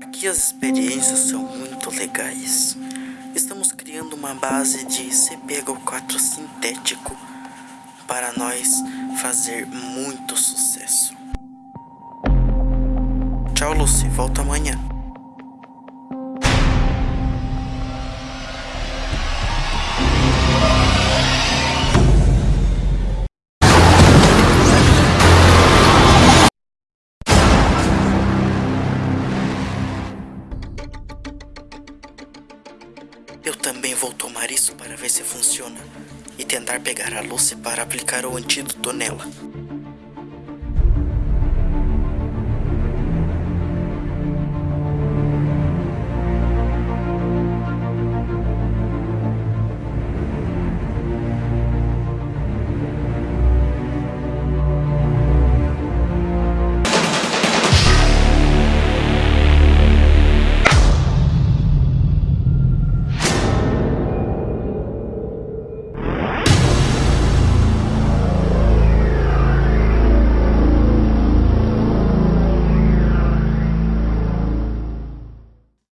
Aqui as experiências são muito legais. Estamos criando uma base de CpH4 sintético para nós fazer muito sucesso. Tchau, Lucy. Volta amanhã. Eu também vou tomar isso para ver se funciona e tentar pegar a Lucy para aplicar o antídoto nela.